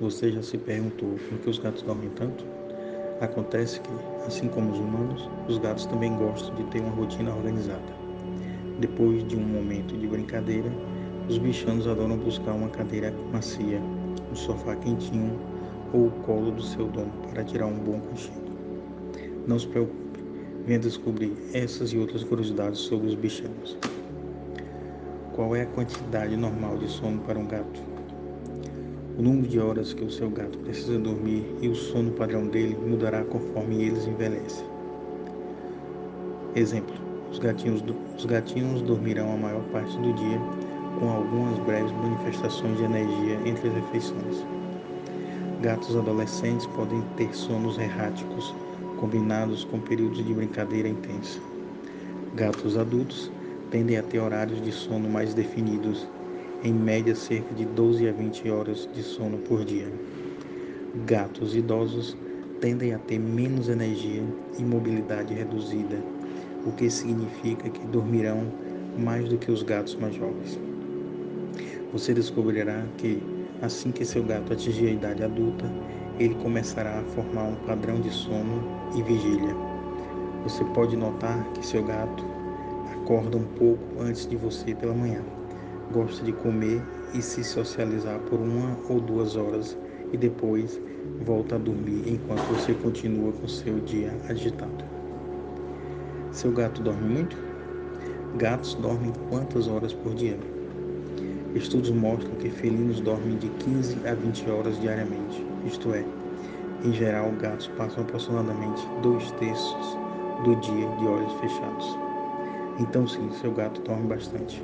Você já se perguntou por que os gatos dormem tanto? Acontece que, assim como os humanos, os gatos também gostam de ter uma rotina organizada. Depois de um momento de brincadeira, os bichanos adoram buscar uma cadeira macia, um sofá quentinho ou o colo do seu dono para tirar um bom cochilo. Não se preocupe, venha descobrir essas e outras curiosidades sobre os bichanos. Qual é a quantidade normal de sono para um gato? O número de horas que o seu gato precisa dormir e o sono padrão dele mudará conforme eles envelhecem. Exemplo: os gatinhos, os gatinhos dormirão a maior parte do dia, com algumas breves manifestações de energia entre as refeições. Gatos adolescentes podem ter sonos erráticos, combinados com períodos de brincadeira intensa. Gatos adultos tendem a ter horários de sono mais definidos em média cerca de 12 a 20 horas de sono por dia. Gatos idosos tendem a ter menos energia e mobilidade reduzida, o que significa que dormirão mais do que os gatos mais jovens. Você descobrirá que, assim que seu gato atingir a idade adulta, ele começará a formar um padrão de sono e vigília. Você pode notar que seu gato acorda um pouco antes de você pela manhã gosta de comer e se socializar por uma ou duas horas e depois volta a dormir enquanto você continua com seu dia agitado. Seu gato dorme muito? Gatos dormem quantas horas por dia? Estudos mostram que felinos dormem de 15 a 20 horas diariamente, isto é, em geral, gatos passam aproximadamente dois terços do dia de olhos fechados. Então, sim, seu gato dorme bastante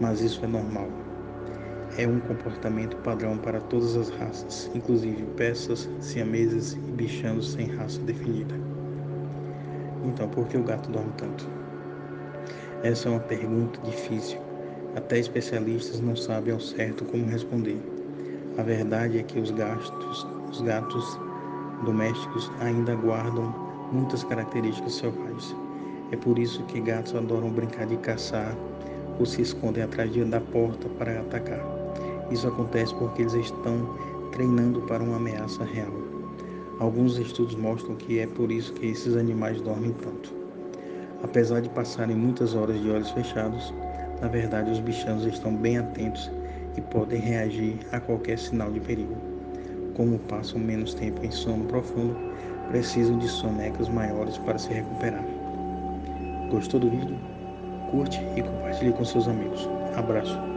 mas isso é normal. É um comportamento padrão para todas as raças, inclusive peças, siameses e bichanos sem raça definida. Então, por que o gato dorme tanto? Essa é uma pergunta difícil. Até especialistas não sabem ao certo como responder. A verdade é que os, gastos, os gatos domésticos ainda guardam muitas características selvagens. É por isso que gatos adoram brincar de caçar, ou se escondem atrás da porta para atacar. Isso acontece porque eles estão treinando para uma ameaça real. Alguns estudos mostram que é por isso que esses animais dormem tanto. Apesar de passarem muitas horas de olhos fechados, na verdade os bichanos estão bem atentos e podem reagir a qualquer sinal de perigo. Como passam menos tempo em sono profundo, precisam de sonecas maiores para se recuperar. Gostou do vídeo? curte e compartilhe com seus amigos. Abraço.